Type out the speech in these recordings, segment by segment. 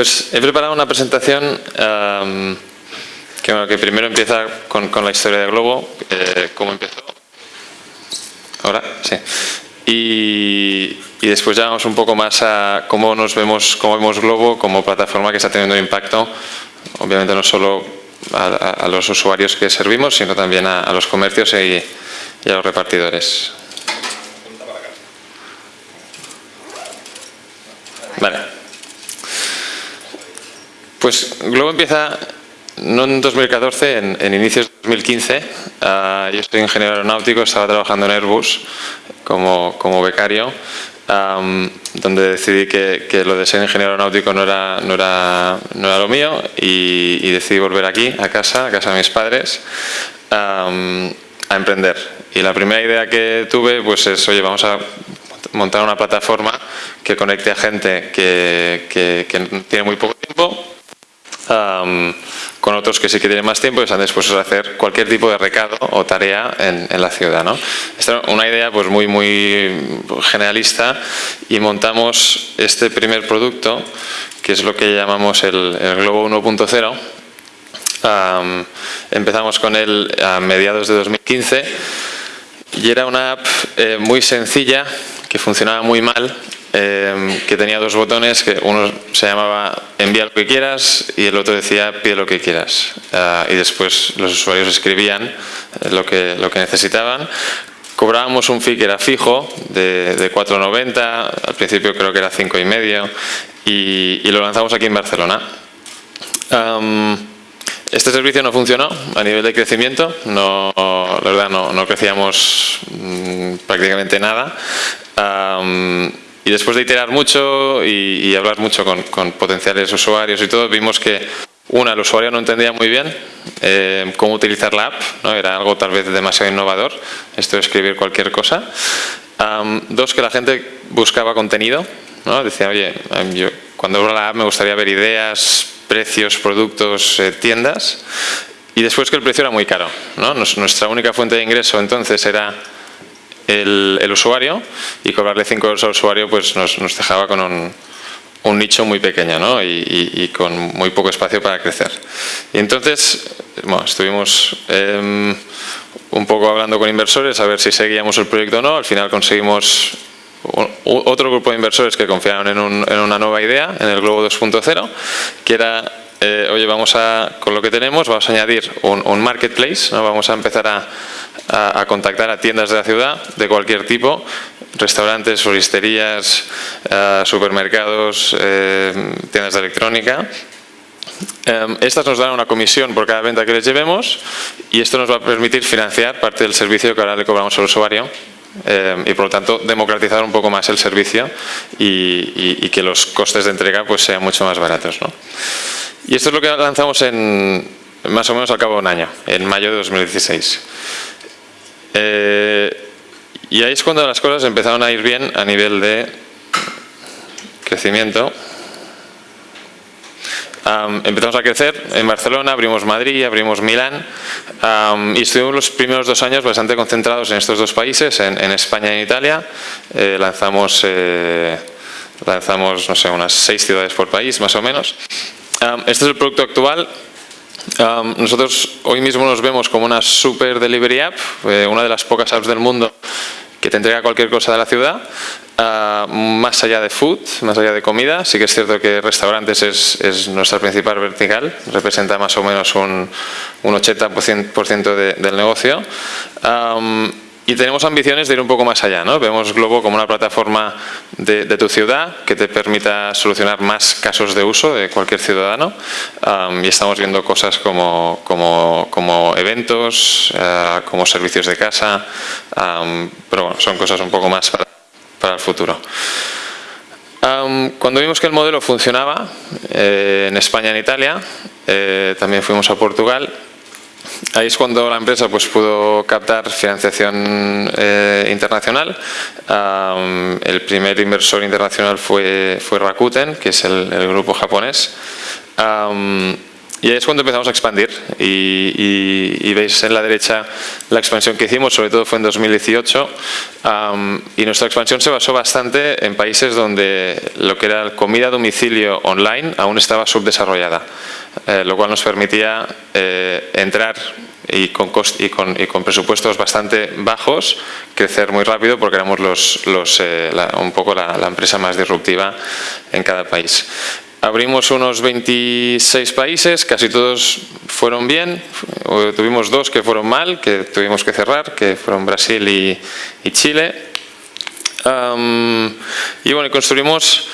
Pues he preparado una presentación em, que, primero empieza con, la historia de Globo, eh, cómo empezó. Ahora, sí. Y, después ya vamos un poco más a cómo nos vemos, cómo vemos Globo como plataforma que está teniendo impacto, obviamente no solo a, los usuarios que servimos, sino también a, los comercios y a los repartidores. Vale. Pues Globo empieza no en 2014, en, inicios de 2015. Ah, yo soy ingeniero aeronáutico, estaba trabajando en Airbus como, como becario, donde decidí que, lo de ser ingeniero aeronáutico no era, no era, no era lo mío y, decidí volver aquí, a casa, a casa de mis padres, a emprender. Y la primera idea que tuve pues es, oye, vamos a montar una plataforma que conecte a gente que, que, tiene muy poco tiempo con otros que sí que tienen más tiempo y están dispuestos a hacer cualquier tipo de recado o tarea en, la ciudad. ¿no? Esta es una idea pues muy, muy generalista y montamos este primer producto que es lo que llamamos el, Globo 1.0 empezamos con él a mediados de 2015 y era una app eh, muy sencilla que funcionaba muy mal, em, que tenía dos botones, que uno se llamaba envía lo que quieras y el otro decía pide lo que quieras. Ah, y después los usuarios escribían eh, lo que, lo que necesitaban. Cobrábamos un fee que era fijo, de, de 4,90, al principio creo que era 5,5 y, y lo lanzamos aquí en Barcelona. Este servicio no funcionó a nivel de crecimiento, no, la verdad no, crecíamos mm, prácticamente nada. Y después de iterar mucho y, hablar mucho con, potenciales usuarios y todo, vimos que una, el usuario no entendía muy bien eh, cómo utilizar la app, ¿no? era algo tal vez demasiado innovador, esto de escribir cualquier cosa. dos, que la gente buscaba contenido, ¿no? decía, oye, yo cuando abro la app me gustaría ver ideas, precios, productos, eh, tiendas. Y después que el precio era muy caro. ¿no? nuestra única fuente de ingreso entonces era el, usuario y cobrarle 5 euros al usuario pues nos, dejaba con un, nicho muy pequeño ¿no? y, con muy poco espacio para crecer. Y entonces bueno, estuvimos em, un poco hablando con inversores a ver si seguíamos el proyecto o no. Al final conseguimos otro grupo de inversores que confiaron en, una nueva idea, en el Globo 2.0, que era, eh, oye, vamos a, con lo que tenemos, vamos a añadir un, marketplace, ¿no? vamos a empezar a, contactar a tiendas de la ciudad de cualquier tipo, restaurantes, floristerías, eh, supermercados, eh, tiendas de electrónica, estas nos dan una comisión por cada venta que les llevemos y esto nos va a permitir financiar parte del servicio que ahora le cobramos al usuario eh, y por lo tanto democratizar un poco más el servicio y, que los costes de entrega pues sean mucho más baratos. Y esto es lo que lanzamos en más o menos al cabo de un año, en mayo de 2016. Eh, y ahí es cuando las cosas empezaron a ir bien a nivel de crecimiento empezamos a crecer en Barcelona, abrimos Madrid, abrimos Milán y estuvimos los primeros dos años bastante concentrados en estos dos países, en, España y en Italia. Eh, lanzamos, eh, lanzamos, no sé, unas seis ciudades por país, más o menos. Este es el producto actual. nosotros hoy mismo nos vemos como una super delivery app, eh, una de las pocas apps del mundo que te entrega cualquier cosa de la ciudad, ah, más allá de food, más allá de comida. Sí que es cierto que restaurantes es, nuestra principal vertical, representa más o menos un, un 80% del negocio. Y tenemos ambiciones de ir un poco más allá, ¿no? Vemos Globo como una plataforma de, tu ciudad que te permita solucionar más casos de uso de cualquier ciudadano y estamos viendo cosas como, como, eventos, eh, como servicios de casa, pero bueno, son cosas un poco más para, el futuro. cuando vimos que el modelo funcionaba eh, en España y en Italia, eh, también fuimos a Portugal Ahí es cuando la empresa pues, pudo captar financiación eh, internacional. el primer inversor internacional fue, fue Rakuten, que es el, grupo japonés. y ahí es cuando empezamos a expandir y, veis en la derecha la expansión que hicimos, sobre todo fue en 2018 y nuestra expansión se basó bastante en países donde lo que era comida a domicilio online aún estaba subdesarrollada, eh, lo cual nos permitía eh, entrar y con, y, con, presupuestos bastante bajos crecer muy rápido porque éramos los, los, eh, un poco la, la empresa más disruptiva en cada país. Abrimos unos 26 países, casi todos fueron bien, tuvimos dos que fueron mal, que tuvimos que cerrar, que fueron Brasil y, Chile. y bueno, construimos,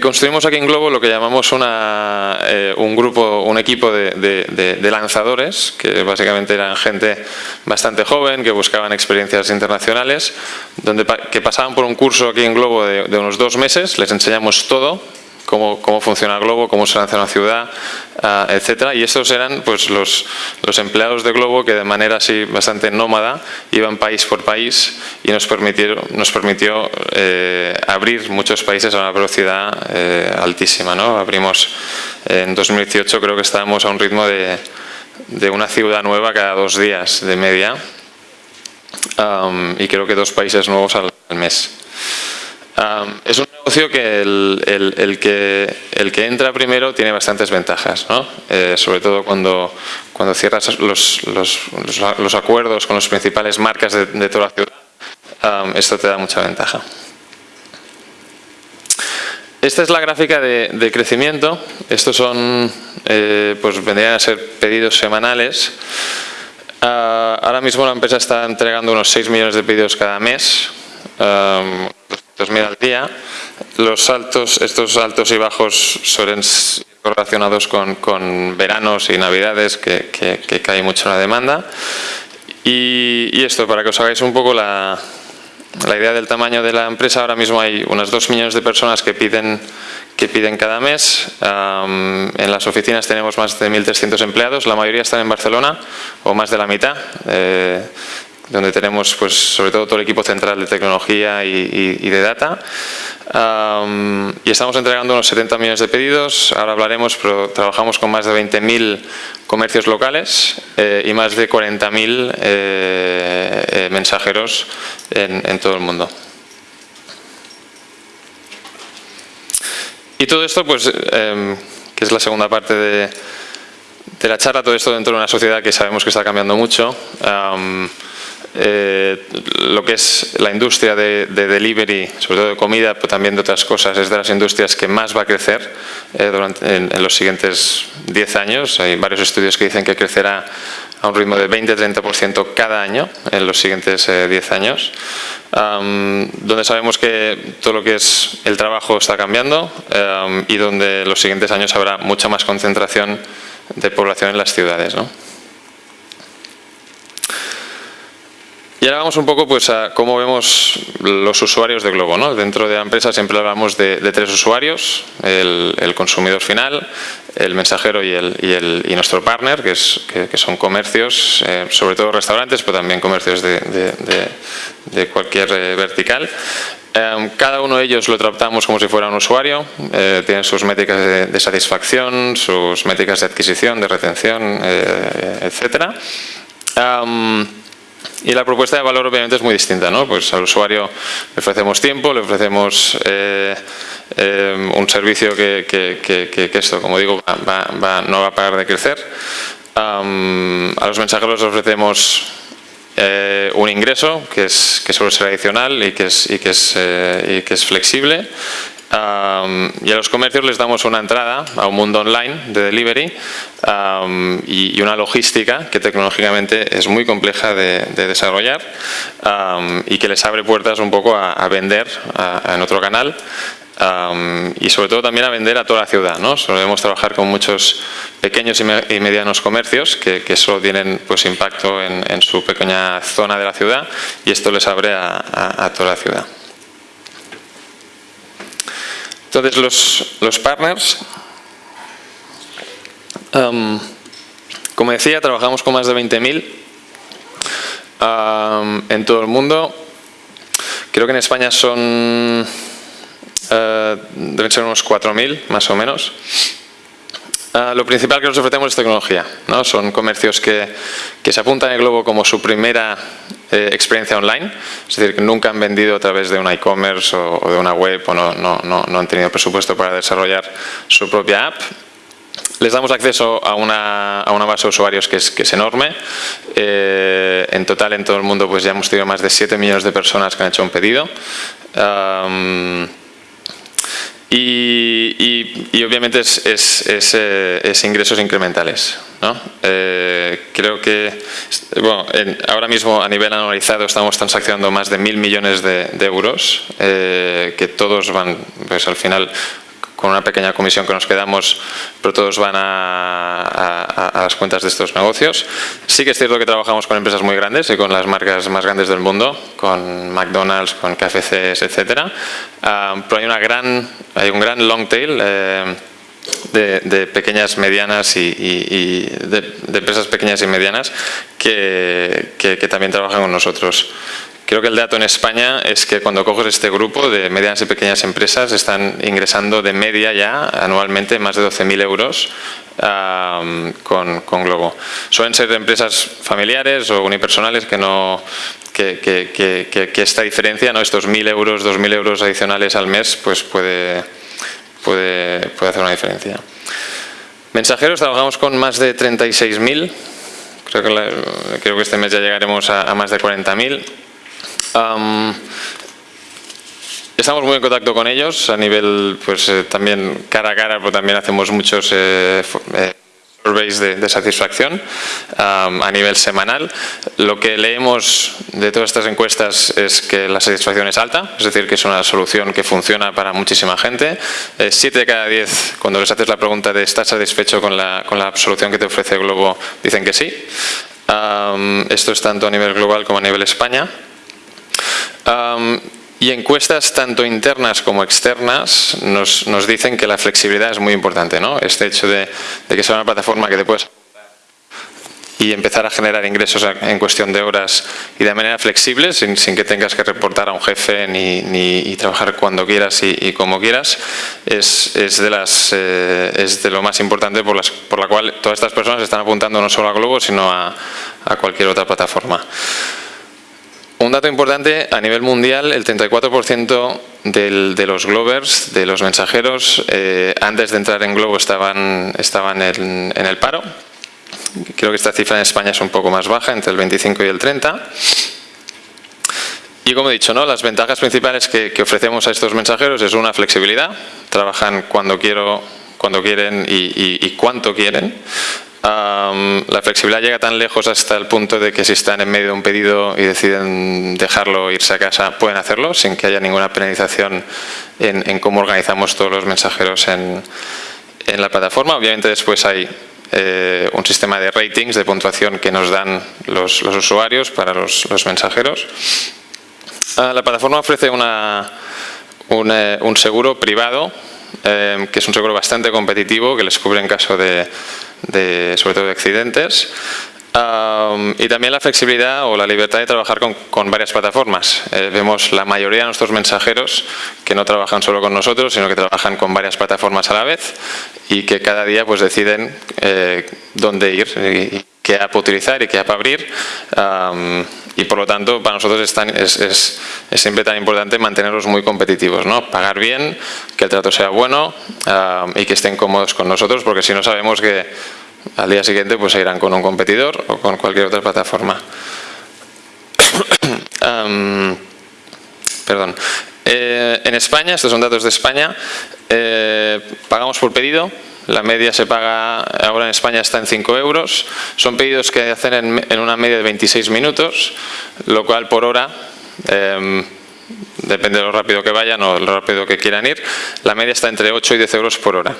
construimos aquí en Globo lo que llamamos una, eh, un grupo, un equipo de, lanzadores, que básicamente eran gente bastante joven, que buscaban experiencias internacionales, donde, que pasaban por un curso aquí en Globo de, de unos dos meses, les enseñamos todo, cómo, cómo funciona Globo, cómo se lanza una ciudad, uh, etcétera. Y estos eran pues los, los, empleados de Globo que de manera así bastante nómada iban país por país y nos, permitieron, nos permitió eh, abrir muchos países a una velocidad eh, altísima. ¿no? Abrimos en 2018 creo que estábamos a un ritmo de, de una ciudad nueva cada dos días de media um, y creo que dos países nuevos al, al mes. Um, es un negocio que el, que entra primero tiene bastantes ventajas, ¿no? eh, sobre todo cuando, cierras los, acuerdos con las principales marcas de, toda la ciudad, esto te da mucha ventaja. Esta es la gráfica de, crecimiento, estos son, eh, pues vendrían a ser pedidos semanales. Uh, ahora mismo la empresa está entregando unos 6 millones de pedidos cada mes, 2.000 al día. Los estos altos y bajos suelen ser correlacionados con, con veranos y navidades que, que, cae mucho la demanda. Y, y, esto, para que os hagáis un poco la, la idea del tamaño de la empresa, ahora mismo hay unas 2 millones de personas que piden, que piden cada mes. Um, en las oficinas tenemos más de 1.300 empleados, la mayoría están en Barcelona, o más de la mitad. Eh, donde tenemos pues sobre todo todo el equipo central de tecnología y, y, de data y estamos entregando unos 70 millones de pedidos, ahora hablaremos, pero trabajamos con más de 20.000 comercios locales eh, y más de 40.000 eh, eh, mensajeros en, en todo el mundo. Y todo esto, pues, em, que es la segunda parte de, de, la charla, todo esto dentro de una sociedad que sabemos que está cambiando mucho. Um, eh, lo que es la industria de, de, delivery, sobre todo de comida, pero también de otras cosas, es de las industrias que más va a crecer eh, durante, en, los siguientes 10 años. Hay varios estudios que dicen que crecerá a un ritmo de 20-30% cada año en los siguientes eh, 10 años, um, donde sabemos que todo lo que es el trabajo está cambiando y donde los siguientes años habrá mucha más concentración de población en las ciudades. ¿no? Y ahora vamos un poco pues, a cómo vemos los usuarios de Globo. ¿no? Dentro de la empresa siempre hablamos de, de tres usuarios, el, el, consumidor final, el mensajero y, el, y, el, y nuestro partner, que, es, que, que son comercios, eh, sobre todo restaurantes, pero también comercios de, de cualquier eh, vertical. Eh, cada uno de ellos lo tratamos como si fuera un usuario, eh, tienen sus métricas de, de, satisfacción, sus métricas de adquisición, de retención, eh, etcétera. Um, y la propuesta de valor obviamente es muy distinta, ¿no? Pues al usuario le ofrecemos tiempo, le ofrecemos eh, eh, un servicio que, esto, como digo, no va a parar de crecer. A los mensajeros les ofrecemos eh, un ingreso que, es, que ser adicional y que es, y que es, y que es flexible Um, y a los comercios les damos una entrada a un mundo online de delivery y, una logística que tecnológicamente es muy compleja de, de desarrollar y que les abre puertas un poco a, vender en otro canal y sobre todo también a vender a toda la ciudad. ¿no? Solemos trabajar con muchos pequeños y, me y medianos comercios que, solo tienen pues, impacto en, su pequeña zona de la ciudad y esto les abre a toda la ciudad. Entonces los, los partners, um, como decía, trabajamos con más de 20.000 um, en todo el mundo. Creo que en España son, uh, deben ser unos 4.000 más o menos. Ah, lo principal que nos ofrecemos es tecnología. ¿no? Son comercios que, que, se apuntan en Globo como su primera eh, experiencia online, es decir, que nunca han vendido a través de un e-commerce o, de una web o no, han tenido presupuesto para desarrollar su propia app les damos acceso a una, base de usuarios que es, enorme. Eh, en total, en todo el mundo, pues ya hemos tenido más de 7 millones de personas que han hecho un pedido. Y, obviamente es, eh, es ingresos incrementales. ¿No? Eh, creo que bueno, en, ahora mismo a nivel anualizado estamos transaccionando más de mil millones de, de euros, eh, que todos van pues, al final con una pequeña comisión que nos quedamos, pero todos van a, a, a, las cuentas de estos negocios. Sí que es cierto que trabajamos con empresas muy grandes y con las marcas más grandes del mundo, con McDonald's, con KFCs, etcétera. Uh, pero hay una gran, hay un gran long tail. Eh, de, de, pequeñas, medianas y, de, de, empresas pequeñas y medianas que, que, también trabajan con nosotros. Creo que el dato en España es que cuando coges este grupo de medianas y pequeñas empresas están ingresando de media ya anualmente más de 12.000 euros con, con, Globo. Suelen ser empresas familiares o unipersonales que no que, que, que esta diferencia, ¿no? estos 1.000 euros, 2.000 euros adicionales al mes, pues puede, puede, puede hacer una diferencia. Mensajeros, trabajamos con más de 36.000, creo, que creo que este mes ya llegaremos a, más de 40.000. Um, estamos muy en contacto con ellos a nivel, pues eh, también cara a cara, pero también hacemos muchos eh, eh, surveys de, satisfacción a nivel semanal. Lo que leemos de todas estas encuestas es que la satisfacción es alta, es decir, que es una solución que funciona para muchísima gente. Eh, siete de cada diez, cuando les haces la pregunta de ¿estás satisfecho con la, con la solución que te ofrece Globo? Dicen que sí. Esto es tanto a nivel global como a nivel España. Y encuestas tanto internas como externas nos, dicen que la flexibilidad es muy importante, ¿no? Este hecho de, que sea una plataforma que te puedes y empezar a generar ingresos en cuestión de horas y de manera flexible, sin, que tengas que reportar a un jefe ni, ni trabajar cuando quieras y, y como quieras, es, es, de las, eh, es de lo más importante por, las, por la cual todas estas personas están apuntando no solo a Globo, sino a, a cualquier otra plataforma. Un dato importante, a nivel mundial, el 34% del, de los Glovers, de los mensajeros, eh, antes de entrar en Globo estaban, estaban en, el paro. Creo que esta cifra en España es un poco más baja, entre el 25 y el 30. Y como he dicho, ¿no? las ventajas principales que, que ofrecemos a estos mensajeros es una flexibilidad. Trabajan cuando quiero, cuando quieren y, y, y cuánto quieren. Um, la flexibilidad llega tan lejos hasta el punto de que si están en medio de un pedido y deciden dejarlo irse a casa, pueden hacerlo sin que haya ninguna penalización en, cómo organizamos todos los mensajeros en, la plataforma. Obviamente después hay eh, un sistema de ratings, de puntuación que nos dan los, usuarios para los, mensajeros. Uh, la plataforma ofrece una, un, eh, seguro privado, eh, que es un seguro bastante competitivo, que les cubre en caso de de, sobre todo de accidentes. Um, y también la flexibilidad o la libertad de trabajar con, con varias plataformas. Eh, vemos la mayoría de nuestros mensajeros que no trabajan solo con nosotros, sino que trabajan con varias plataformas a la vez y que cada día pues deciden eh, dónde ir y qué app utilizar y qué app abrir. Y por lo tanto para nosotros es, tan, es, es, siempre tan importante mantenerlos muy competitivos, ¿no? pagar bien, que el trato sea bueno y que estén cómodos con nosotros, porque si no sabemos que al día siguiente pues se irán con un competidor o con cualquier otra plataforma. perdón. Eh, en España, estos son datos de España, eh, pagamos por pedido, la media se paga, ahora en España está en 5 euros, son pedidos que hacen en, en una media de 26 minutos, lo cual por hora, eh, depende de lo rápido que vayan o lo rápido que quieran ir, la media está entre 8 y 10 euros por hora.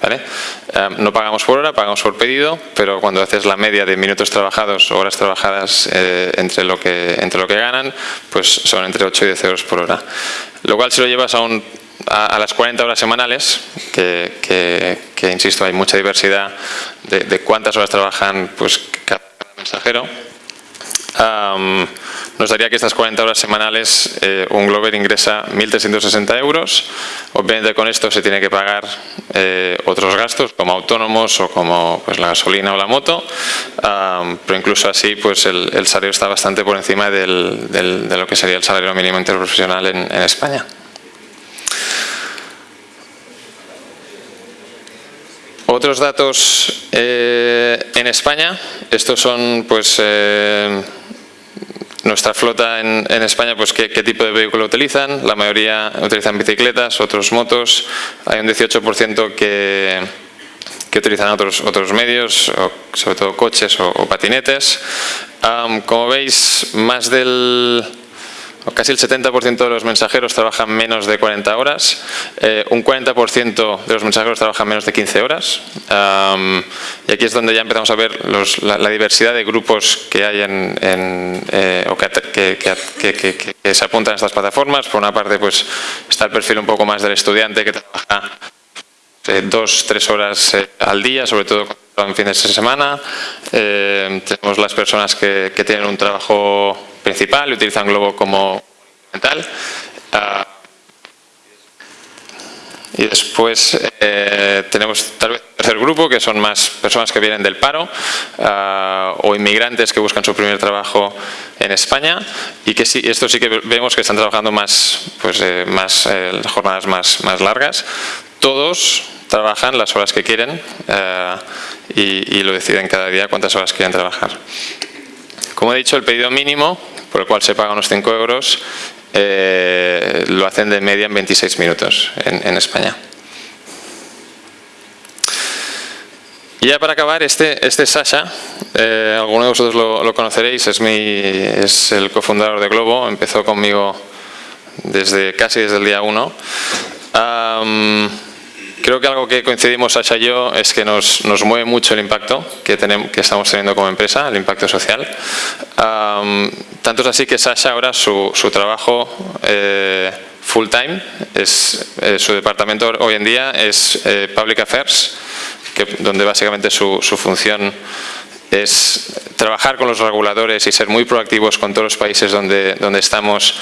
Eh, no pagamos por hora, pagamos por pedido, pero cuando haces la media de minutos trabajados o horas trabajadas eh, entre, lo que, entre lo que ganan, pues son entre 8 y 10 euros por hora. Lo cual si lo llevas a, un, a, las 40 horas semanales, que, insisto, hay mucha diversidad de, cuántas horas trabajan pues, cada mensajero, nos daría que estas 40 horas semanales eh, un Glover ingresa 1.360 euros. Obviamente con esto se tiene que pagar eh, otros gastos como autónomos o como pues, la gasolina o la moto, pero incluso así pues el, salario está bastante por encima de lo que sería el salario mínimo interprofesional en España. Otros datos eh, en España, estos son pues eh, nuestra flota en, España, pues ¿qué, tipo de vehículo utilizan. La mayoría utilizan bicicletas, otros motos. Hay un 18% que, utilizan otros, otros medios, sobre todo coches o, patinetes. como veis, más del Casi el 70% de los mensajeros trabajan menos de 40 horas, eh, un 40% de los mensajeros trabajan menos de 15 horas y aquí es donde ya empezamos a ver la, diversidad de grupos que hay en, eh, o que, se apuntan a estas plataformas. Por una parte pues está el perfil un poco más del estudiante que trabaja eh, dos, tres horas al día, sobre todo en fines de semana. tenemos las personas que tienen un trabajo principal y utilizan Globo como mental. Ah, y después eh, tenemos tal vez un tercer grupo que son más personas que vienen del paro ah, o inmigrantes que buscan su primer trabajo en España y que sí, esto sí que vemos que están trabajando más, pues, eh, más eh, jornadas más, más largas. Todos trabajan las horas que quieren y, y lo deciden cada día cuántas horas quieren trabajar. Como he dicho, el pedido mínimo por el cual se paga unos 5 euros, eh, lo hacen de media en 26 minutos en, España. Y ya para acabar, este, este es Sasha, eh, alguno de vosotros lo, conoceréis, es, mi, es el cofundador de Globo, empezó conmigo desde casi desde el día 1. Creo que algo que coincidimos Sasha y yo es que nos, nos mueve mucho el impacto que, tenemos, que estamos teniendo como empresa, el impacto social. tanto es así que Sasha ahora su, su trabajo eh, full time, es, eh, su departamento hoy en día es eh, Public Affairs, que, donde básicamente su, su función es trabajar con los reguladores y ser muy proactivos con todos los países donde, donde estamos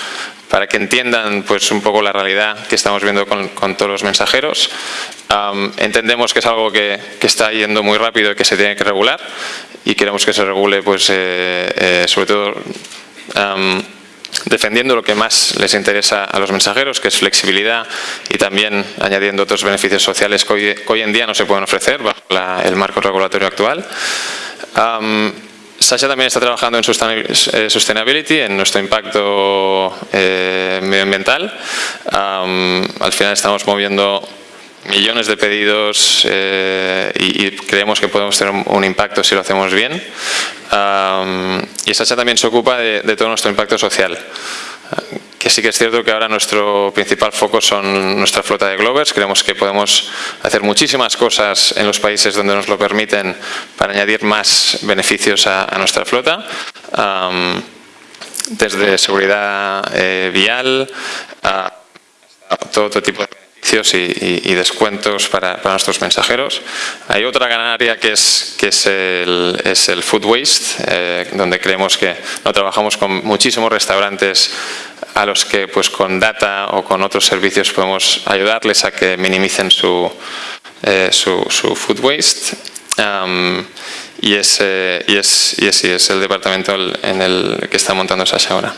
para que entiendan pues un poco la realidad que estamos viendo con, todos los mensajeros. entendemos que es algo que, está yendo muy rápido y que se tiene que regular y queremos que se regule pues eh, eh, sobre todo defendiendo lo que más les interesa a los mensajeros, que es flexibilidad y también añadiendo otros beneficios sociales que hoy, en día no se pueden ofrecer bajo el marco regulatorio actual. Sasha también está trabajando en eh, Sustainability, en nuestro impacto eh, medioambiental. al final estamos moviendo millones de pedidos eh, y, creemos que podemos tener un, impacto si lo hacemos bien. y Sasha también se ocupa de todo nuestro impacto social que sí que es cierto que ahora nuestro principal foco son nuestra flota de Glovers. Creemos que podemos hacer muchísimas cosas en los países donde nos lo permiten para añadir más beneficios a, nuestra flota. desde seguridad eh, vial a todo, tipo de beneficios y, descuentos para, nuestros mensajeros. Hay otra gran área que es, que es el food waste, eh, donde creemos que no trabajamos con muchísimos restaurantes a los que pues con data o con otros servicios podemos ayudarles a que minimicen su, eh, su, food waste. y, es, y, es, y, es, el departamento en el que está montando Sasha ahora.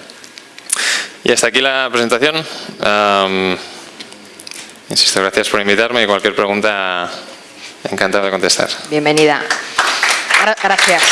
Y hasta aquí la presentación. insisto, gracias por invitarme y cualquier pregunta encantado de contestar. Bienvenida. Gracias.